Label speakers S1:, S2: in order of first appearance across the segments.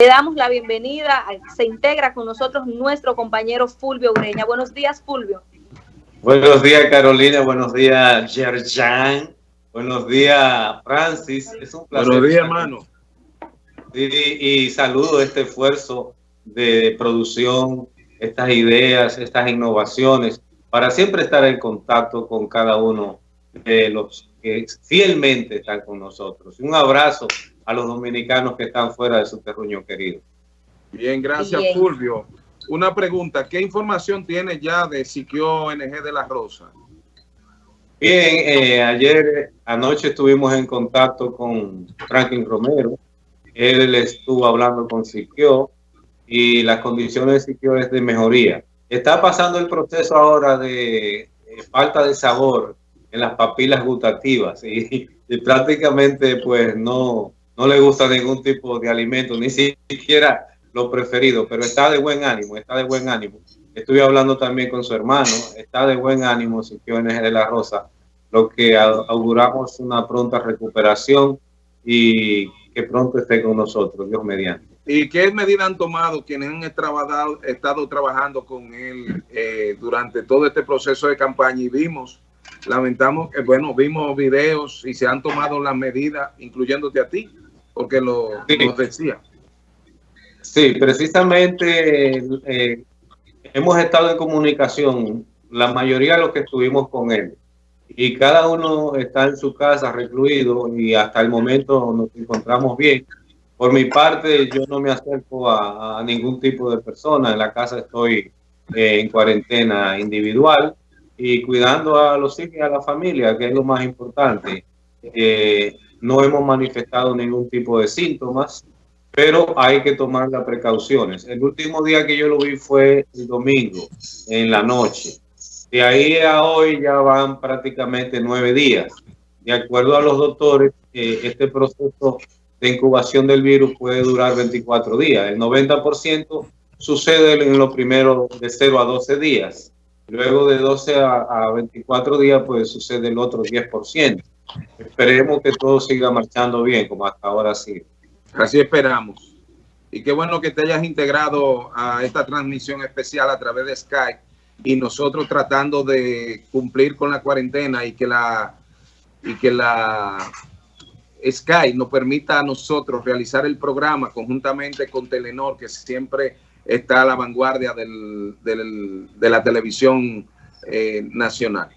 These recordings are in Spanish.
S1: Le damos la bienvenida, se integra con nosotros nuestro compañero Fulvio Ureña. Buenos días, Fulvio.
S2: Buenos días, Carolina. Buenos días, Yerjan. Buenos días, Francis.
S3: Es un placer. Buenos días, hermano.
S2: Y, y saludo este esfuerzo de producción, estas ideas, estas innovaciones, para siempre estar en contacto con cada uno de los que fielmente están con nosotros. Un abrazo a los dominicanos que están fuera de su terruño querido.
S3: Bien, gracias Fulvio. Una pregunta, ¿qué información tiene ya de Siquio ONG de La Rosa?
S2: Bien, eh, ayer anoche estuvimos en contacto con Franklin Romero. Él estuvo hablando con Siquio y las condiciones de Siquio es de mejoría. Está pasando el proceso ahora de eh, falta de sabor en las papilas gustativas y prácticamente pues no, no le gusta ningún tipo de alimento, ni siquiera lo preferido, pero está de buen ánimo, está de buen ánimo. Estuve hablando también con su hermano, está de buen ánimo NG de la Rosa, lo que auguramos una pronta recuperación y que pronto esté con nosotros, Dios mediante.
S3: ¿Y qué medidas han tomado quienes han estado trabajando con él eh, durante todo este proceso de campaña? Y vimos, lamentamos que, bueno, vimos videos y se han tomado las medidas, incluyéndote a ti, porque lo, decía.
S2: Sí, precisamente eh, hemos estado en comunicación, la mayoría de los que estuvimos con él, y cada uno está en su casa recluido y hasta el momento nos encontramos bien. Por mi parte, yo no me acerco a, ningún tipo de persona, en la casa estoy eh, en cuarentena individual y cuidando a los hijos y a la familia, que es lo más importante. Eh, no hemos manifestado ningún tipo de síntomas, pero hay que tomar las precauciones. El último día que yo lo vi fue el domingo, en la noche. De ahí a hoy ya van prácticamente nueve días. De acuerdo a los doctores, eh, este proceso de incubación del virus puede durar 24 días. El 90% sucede en los primeros de 0 a 12 días. Luego de 12 a, a 24 días, pues sucede el otro 10%. Esperemos que todo siga marchando bien, como hasta ahora sí.
S3: Así esperamos. Y qué bueno que te hayas integrado a esta transmisión especial a través de Skype y nosotros tratando de cumplir con la cuarentena y que la y que la Skype nos permita a nosotros realizar el programa conjuntamente con Telenor, que siempre está a la vanguardia del, de la televisión eh, nacional.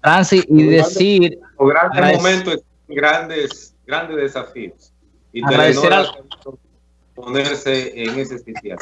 S2: Francis, y decir... Grandes momentos, grandes, grandes desafíos. Y agradecer a, ponerse en ese sitio.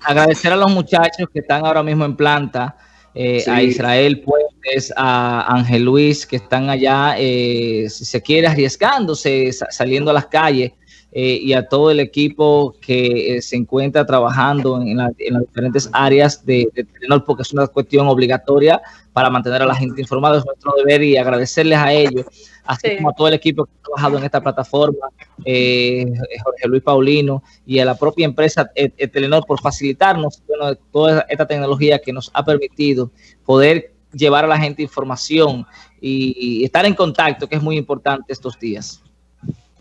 S4: Agradecer a los muchachos que están ahora mismo en planta, eh, a Israel Puentes, a Ángel Luis, que están allá, eh, si se quiere, arriesgándose, saliendo a las calles, eh, y a todo el equipo que se encuentra trabajando en, las diferentes áreas de, de porque es una cuestión obligatoria para mantener a la gente informada, es nuestro deber y agradecerles a ellos, así como a todo el equipo que ha trabajado en esta plataforma, eh, Jorge Luis Paulino y a la propia empresa eh, eh, Telenor por facilitarnos toda esta tecnología que nos ha permitido poder llevar a la gente información y estar en contacto, que es muy importante estos días.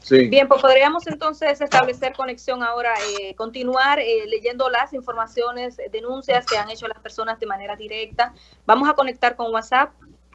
S1: Bien, pues podríamos entonces establecer conexión ahora, eh, continuar eh, leyendo las informaciones, denuncias que han hecho las personas de manera directa. Vamos a conectar con WhatsApp